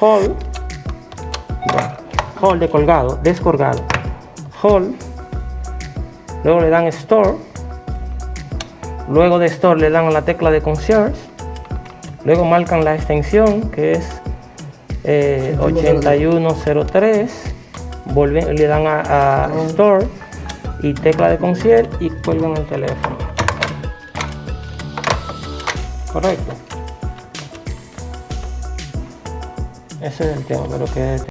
hold, hold de colgado, descolgado, hold, luego le dan store, luego de store le dan a la tecla de concierge, luego marcan la extensión que es eh, 8103, vuelven, le dan a, a store y tecla de concierge y cuelgan el teléfono. Correcto. Ese es el tema, pero que